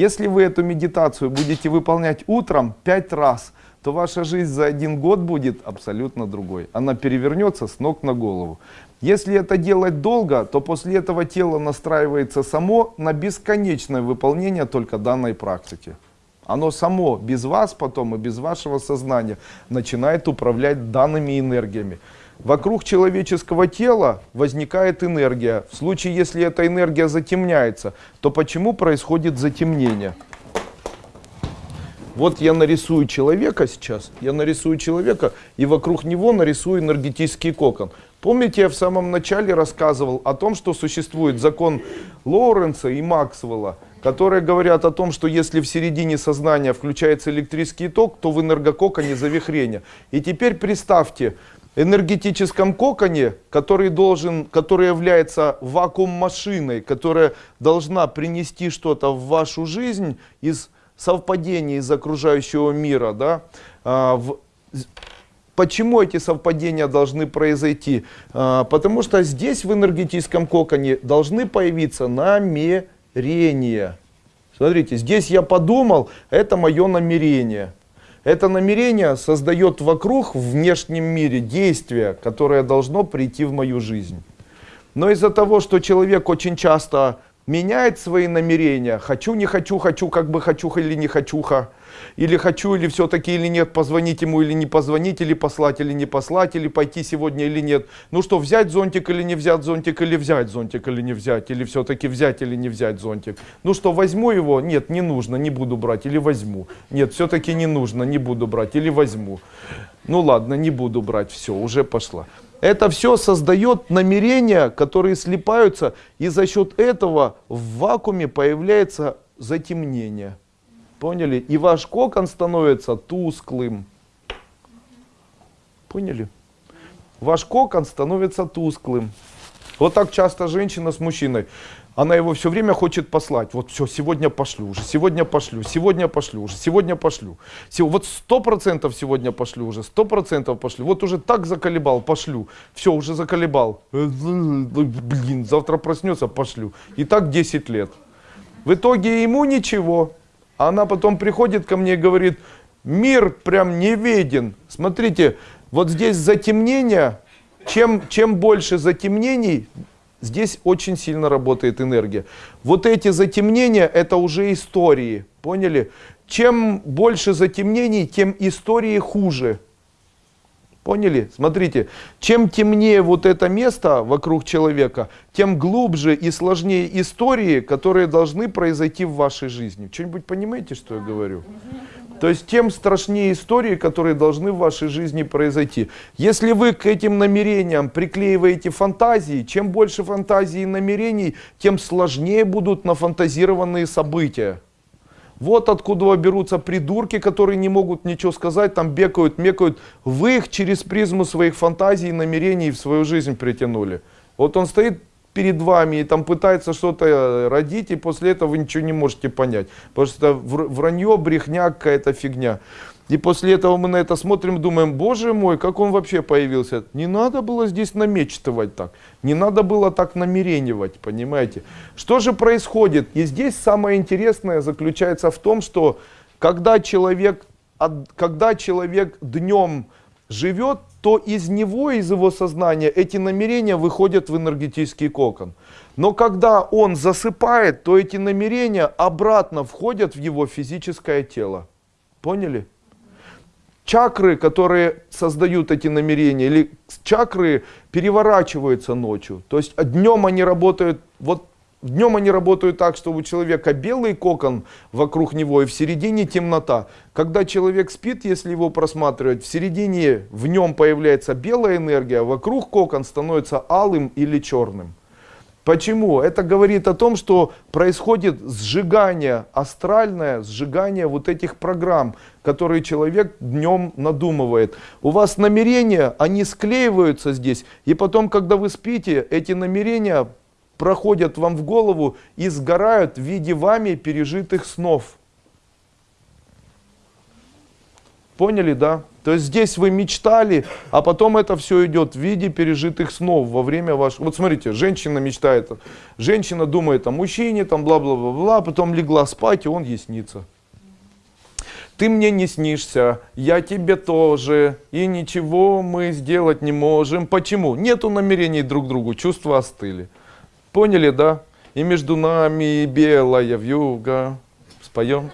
Если вы эту медитацию будете выполнять утром 5 раз, то ваша жизнь за один год будет абсолютно другой. Она перевернется с ног на голову. Если это делать долго, то после этого тело настраивается само на бесконечное выполнение только данной практики. Оно само, без вас потом и без вашего сознания, начинает управлять данными энергиями. Вокруг человеческого тела возникает энергия. В случае, если эта энергия затемняется, то почему происходит затемнение? Вот я нарисую человека сейчас, я нарисую человека, и вокруг него нарисую энергетический кокон. Помните, я в самом начале рассказывал о том, что существует закон Лоуренса и Максвелла, которые говорят о том, что если в середине сознания включается электрический ток, то в энергококоне завихрение. И теперь представьте, энергетическом коконе, который, должен, который является вакуум-машиной, которая должна принести что-то в вашу жизнь из совпадений из окружающего мира, да, а, в, Почему эти совпадения должны произойти? А, потому что здесь в энергетическом коконе должны появиться намерения. Смотрите, здесь я подумал, это мое намерение. Это намерение создает вокруг, в внешнем мире, действие, которое должно прийти в мою жизнь. Но из-за того, что человек очень часто меняет свои намерения, хочу, не хочу, хочу, как бы хочу или не хочуха, или хочу, или все-таки, или нет, позвонить ему, или не позвонить, или послать, или не послать, или пойти сегодня, или нет. Ну что, взять зонтик или не взять зонтик, или взять зонтик, или не взять, или все-таки взять, или не взять зонтик. Ну что, возьму его? Нет, не нужно, не буду брать, или возьму. Нет, все-таки не нужно, не буду брать, или возьму. Ну ладно, не буду брать, все, уже пошла. Это все создает намерения, которые слипаются, и за счет этого в вакууме появляется затемнение. Поняли? И ваш кокон становится тусклым. Поняли? Ваш кокон становится тусклым. Вот так часто женщина с мужчиной она его все время хочет послать. Вот все, сегодня пошлю уже, сегодня пошлю, сегодня пошлю уже, сегодня пошлю. Вот сто процентов сегодня пошлю уже, сто процентов пошлю. Вот уже так заколебал, пошлю. Все, уже заколебал. Блин, завтра проснется, пошлю. И так 10 лет. В итоге ему ничего. А она потом приходит ко мне и говорит, мир прям не виден. Смотрите, вот здесь затемнение, чем, чем больше затемнений, Здесь очень сильно работает энергия. Вот эти затемнения, это уже истории. Поняли? Чем больше затемнений, тем истории хуже. Поняли? Смотрите, чем темнее вот это место вокруг человека, тем глубже и сложнее истории, которые должны произойти в вашей жизни. Что-нибудь понимаете, что я говорю? То есть тем страшнее истории, которые должны в вашей жизни произойти. Если вы к этим намерениям приклеиваете фантазии, чем больше фантазий и намерений, тем сложнее будут нафантазированные события. Вот откуда берутся придурки, которые не могут ничего сказать, там бегают, мекают. Вы их через призму своих фантазий и намерений в свою жизнь притянули. Вот он стоит перед вами и там пытается что-то э, родить, и после этого вы ничего не можете понять. Потому что вранье, брехня, какая-то фигня. И после этого мы на это смотрим думаем, боже мой, как он вообще появился. Не надо было здесь намечтывать так. Не надо было так намеренивать, понимаете. Что же происходит? И здесь самое интересное заключается в том, что когда человек, когда человек днем живет, то из него, из его сознания эти намерения выходят в энергетический кокон. Но когда он засыпает, то эти намерения обратно входят в его физическое тело. Поняли? Чакры, которые создают эти намерения, или чакры переворачиваются ночью. То есть днем они работают вот Днем они работают так, что у человека белый кокон вокруг него и в середине темнота. Когда человек спит, если его просматривать, в середине в нем появляется белая энергия, а вокруг кокон становится алым или черным. Почему? Это говорит о том, что происходит сжигание, астральное сжигание вот этих программ, которые человек днем надумывает. У вас намерения, они склеиваются здесь, и потом, когда вы спите, эти намерения проходят вам в голову и сгорают в виде вами пережитых снов. Поняли, да? То есть здесь вы мечтали, а потом это все идет в виде пережитых снов во время вашего... Вот смотрите, женщина мечтает, женщина думает о мужчине, там бла-бла-бла-бла, потом легла спать, и он ей снится. Ты мне не снишься, я тебе тоже, и ничего мы сделать не можем. Почему? Нету намерений друг другу, чувства остыли. Поняли, да? И между нами белая вьюга. Споем?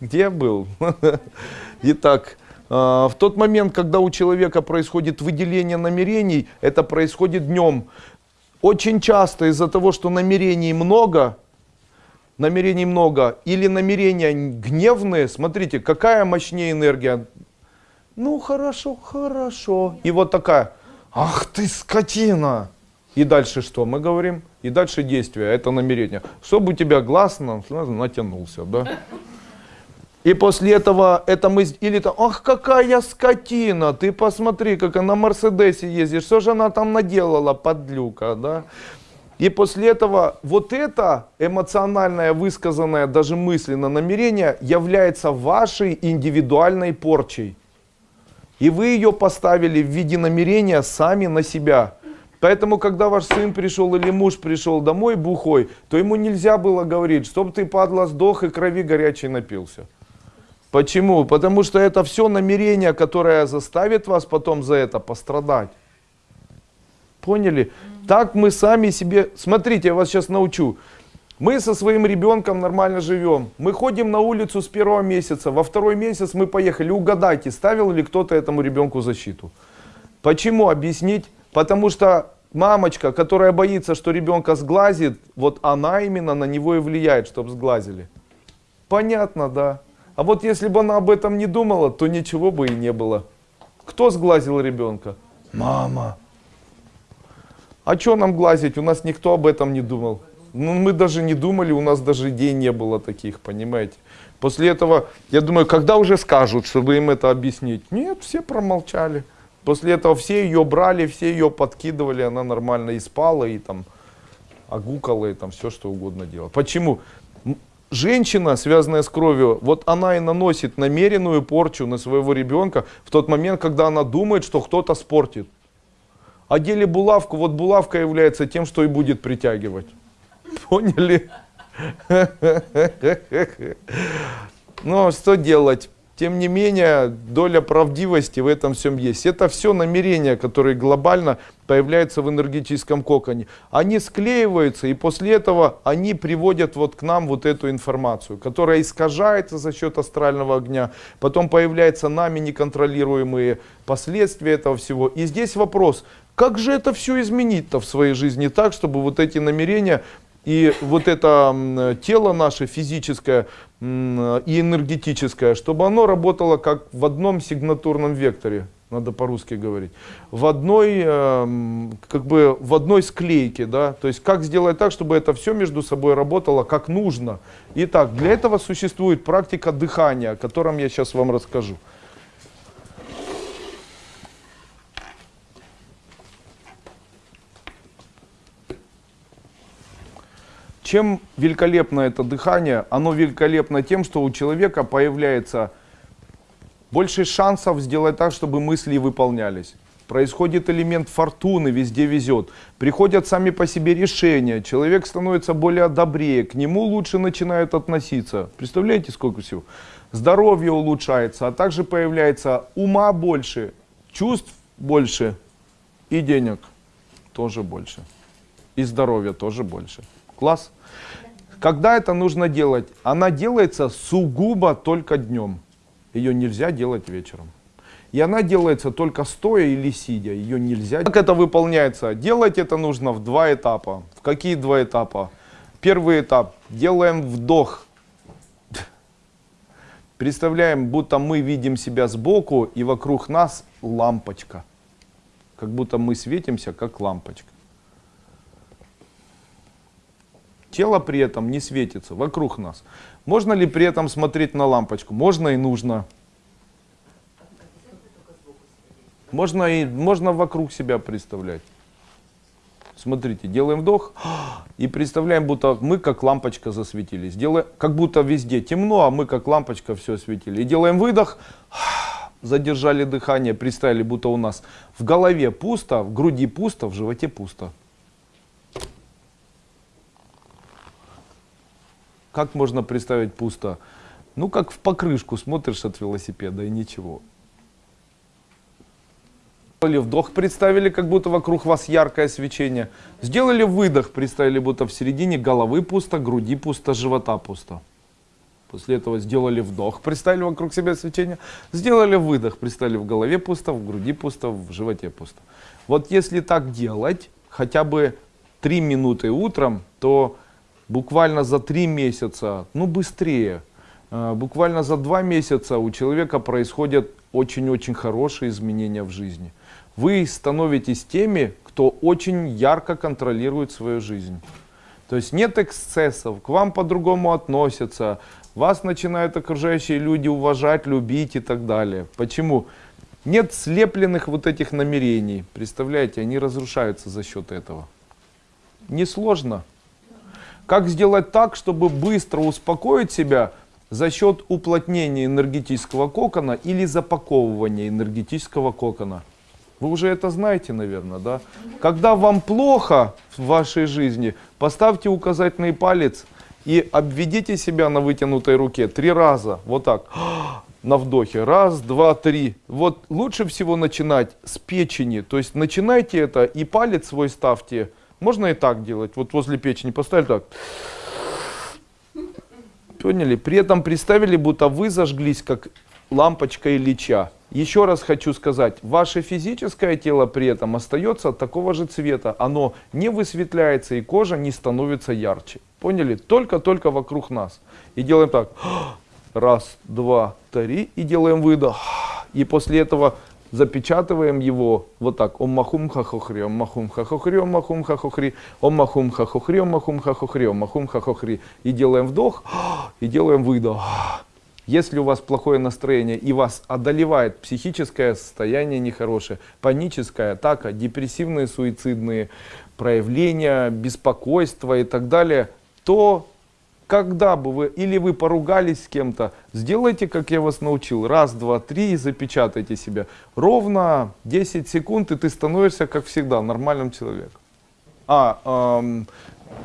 Где я был? Итак, а, в тот момент, когда у человека происходит выделение намерений, это происходит днем. Очень часто из-за того, что намерений много, намерений много, или намерения гневные, смотрите, какая мощнее энергия. Ну хорошо, хорошо. И вот такая, ах ты скотина. И дальше что мы говорим? И дальше действие, это намерение. Чтобы у тебя глаз натянулся, да? И после этого это мы, или то, ах, какая скотина, ты посмотри, как она на Мерседесе ездит, что же она там наделала, подлюка, да? И после этого вот это эмоциональное, высказанное даже мысленно намерение является вашей индивидуальной порчей. И вы ее поставили в виде намерения сами на себя. Поэтому, когда ваш сын пришел или муж пришел домой бухой, то ему нельзя было говорить, чтобы ты, падла, сдох и крови горячей напился. Почему? Потому что это все намерение, которое заставит вас потом за это пострадать. Поняли? Так мы сами себе... Смотрите, я вас сейчас научу. Мы со своим ребенком нормально живем. Мы ходим на улицу с первого месяца. Во второй месяц мы поехали. Угадайте, ставил ли кто-то этому ребенку защиту. Почему? Объяснить. Потому что мамочка, которая боится, что ребенка сглазит, вот она именно на него и влияет, чтобы сглазили. Понятно, да. А вот если бы она об этом не думала, то ничего бы и не было. Кто сглазил ребенка? Мама. А что нам глазить? У нас никто об этом не думал. Ну, мы даже не думали, у нас даже идей не было таких, понимаете. После этого, я думаю, когда уже скажут, чтобы им это объяснить? Нет, все промолчали. После этого все ее брали, все ее подкидывали, она нормально и спала, и там огукала, и там все что угодно делала. Почему? женщина, связанная с кровью, вот она и наносит намеренную порчу на своего ребенка в тот момент, когда она думает, что кто-то спортит. Одели булавку, вот булавка является тем, что и будет притягивать. Поняли? Ну, что делать? Тем не менее, доля правдивости в этом всем есть. Это все намерения, которые глобально появляются в энергетическом коконе. Они склеиваются, и после этого они приводят вот к нам вот эту информацию, которая искажается за счет астрального огня. Потом появляются нами неконтролируемые последствия этого всего. И здесь вопрос, как же это все изменить-то в своей жизни так, чтобы вот эти намерения и вот это тело наше физическое и энергетическое, чтобы оно работало как в одном сигнатурном векторе, надо по-русски говорить, в одной, эм, как бы в одной склейке, да, то есть как сделать так, чтобы это все между собой работало как нужно. Итак, для этого существует практика дыхания, о котором я сейчас вам расскажу. Чем великолепно это дыхание? Оно великолепно тем, что у человека появляется больше шансов сделать так, чтобы мысли выполнялись. Происходит элемент фортуны, везде везет. Приходят сами по себе решения, человек становится более добрее, к нему лучше начинают относиться. Представляете, сколько всего? Здоровье улучшается, а также появляется ума больше, чувств больше и денег тоже больше. И здоровья тоже больше. Класс? Когда это нужно делать? Она делается сугубо только днем. Ее нельзя делать вечером. И она делается только стоя или сидя. Ее нельзя. Как это выполняется? Делать это нужно в два этапа. В какие два этапа? Первый этап. Делаем вдох. Представляем, будто мы видим себя сбоку и вокруг нас лампочка. Как будто мы светимся, как лампочка. Тело при этом не светится вокруг нас. Можно ли при этом смотреть на лампочку? Можно и нужно. Можно, и, можно вокруг себя представлять. Смотрите, делаем вдох и представляем, будто мы как лампочка засветились. Делаем, как будто везде темно, а мы как лампочка все осветили. И делаем выдох, задержали дыхание, представили, будто у нас в голове пусто, в груди пусто, в животе пусто. Как можно представить пусто? Ну, как в покрышку смотришь от велосипеда и ничего. Сделали вдох, представили, как будто вокруг вас яркое свечение. Сделали выдох, представили, будто в середине головы пусто, груди пусто, живота пусто. После этого сделали вдох, представили вокруг себя свечение. Сделали выдох, представили в голове пусто, в груди пусто, в животе пусто. Вот если так делать, хотя бы 3 минуты утром, то буквально за 3 месяца, ну быстрее, э, буквально за 2 месяца у человека происходят очень-очень хорошие изменения в жизни. Вы становитесь теми, кто очень ярко контролирует свою жизнь. То есть нет эксцессов, к вам по-другому относятся, вас начинают окружающие люди уважать, любить и так далее. Почему? Нет слепленных вот этих намерений. Представляете, они разрушаются за счет этого. Несложно. Как сделать так, чтобы быстро успокоить себя за счет уплотнения энергетического кокона или запаковывания энергетического кокона? Вы уже это знаете, наверное, да? Когда вам плохо в вашей жизни, поставьте указательный палец и обведите себя на вытянутой руке три раза, вот так, на вдохе. Раз, два, три. Вот лучше всего начинать с печени. То есть начинайте это и палец свой ставьте. Можно и так делать. Вот возле печени поставили так. Поняли? При этом представили, будто вы зажглись, как лампочка Ильича. Еще раз хочу сказать, ваше физическое тело при этом остается такого же цвета. Оно не высветляется и кожа не становится ярче. Поняли? Только-только вокруг нас. И делаем так. Раз, два, три. И делаем выдох. И после этого запечатываем его вот так. Ом махум хахохри, ом махум хахохри, ом махум хахохри, ом махум хахохри, ом махум хахохри, ом махум хахохри. И делаем вдох, и делаем выдох. Если у вас плохое настроение и вас одолевает психическое состояние нехорошее, паническая атака, депрессивные суицидные проявления, беспокойство и так далее, то когда бы вы, или вы поругались с кем-то, сделайте, как я вас научил, раз, два, три и запечатайте себя. Ровно 10 секунд и ты становишься, как всегда, нормальным человеком. А, эм,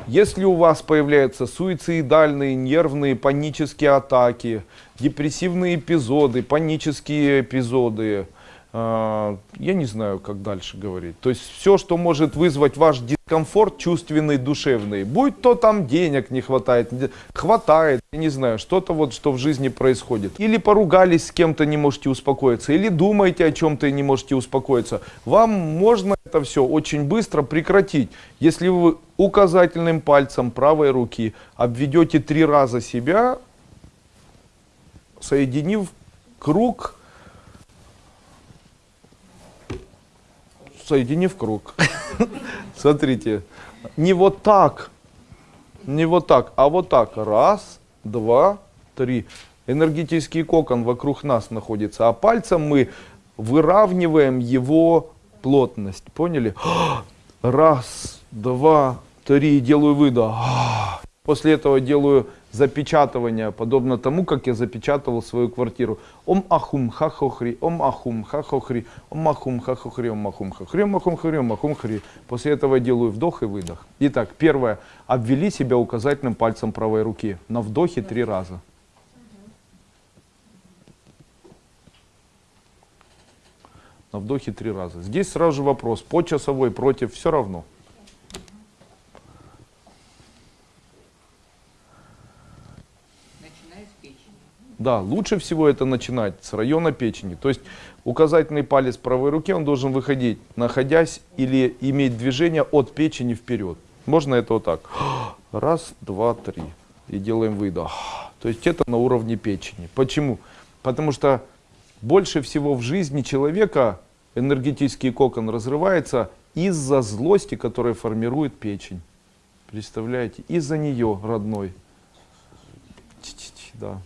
если у вас появляются суицидальные, нервные, панические атаки, депрессивные эпизоды, панические эпизоды, я не знаю, как дальше говорить. То есть все, что может вызвать ваш дискомфорт чувственный, душевный, будь то там денег не хватает, хватает, я не знаю, что-то вот, что в жизни происходит. Или поругались с кем-то, не можете успокоиться, или думаете о чем-то и не можете успокоиться. Вам можно это все очень быстро прекратить, если вы указательным пальцем правой руки обведете три раза себя, соединив круг, соединив круг. Смотрите, не вот так, не вот так, а вот так. Раз, два, три. Энергетический кокон вокруг нас находится, а пальцем мы выравниваем его плотность. Поняли? Раз, два, три. Делаю выдох. После этого делаю запечатывание, подобно тому, как я запечатывал свою квартиру. Ом ахум хахохри, ом ахум хахохри, ом ахум хахохри, ом ахум хахри, ом ахум хахри, ом ахум хри. После этого делаю вдох и выдох. Итак, первое. Обвели себя указательным пальцем правой руки. На вдохе три раза. На вдохе три раза. Здесь сразу же вопрос, по часовой, против, все равно. Да, лучше всего это начинать с района печени. То есть указательный палец правой руки, он должен выходить, находясь или иметь движение от печени вперед. Можно это вот так. Раз, два, три. И делаем выдох. То есть это на уровне печени. Почему? Потому что больше всего в жизни человека энергетический кокон разрывается из-за злости, которая формирует печень. Представляете? Из-за нее, родной. Да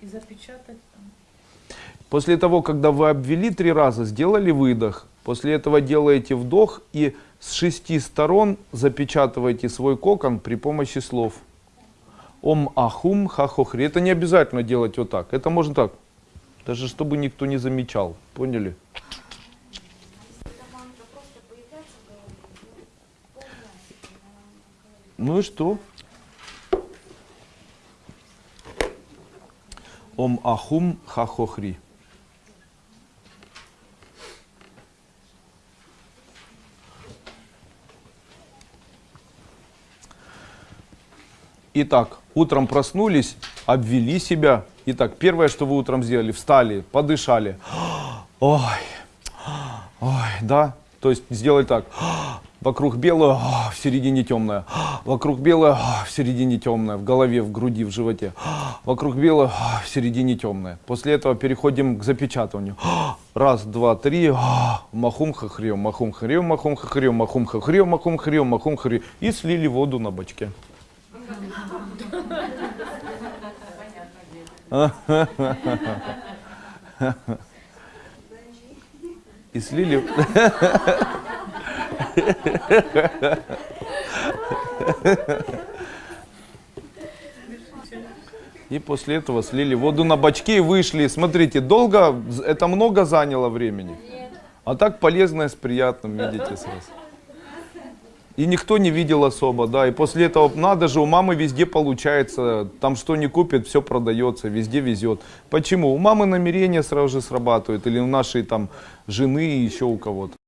и запечатать После того, когда вы обвели три раза, сделали выдох, после этого делаете вдох и С шести сторон запечатывайте свой кокон при помощи слов. Ом ахум хахохри. Это не обязательно делать вот так. Это можно так. Даже чтобы никто не замечал. Поняли? Ну и что? Ом ахум хахохри. Итак, утром проснулись, обвели себя. Итак, первое, что вы утром сделали, встали, подышали. Ой, ой, да. То есть сделали так. Вокруг белое, а, в середине темное. Вокруг белое, а, в середине темное. В голове, в груди, в животе. Вокруг белое, а, в середине темное. После этого переходим к запечатыванию. Раз, два, три. а, Махум хахрем, махум хахрем, махум хахрем, махум хахрем, махум хахрем, махум хахрем. И слили воду на бачке. И слили... И после этого слили воду на бачки и вышли. Смотрите, долго, это много заняло времени. А так полезное с приятным, видите сразу. И никто не видел особо, да. И после этого, надо же, у мамы везде получается. Там что не купит, все продается, везде везет. Почему? У мамы намерения сразу же срабатывают. Или у нашей там жены и еще у кого-то.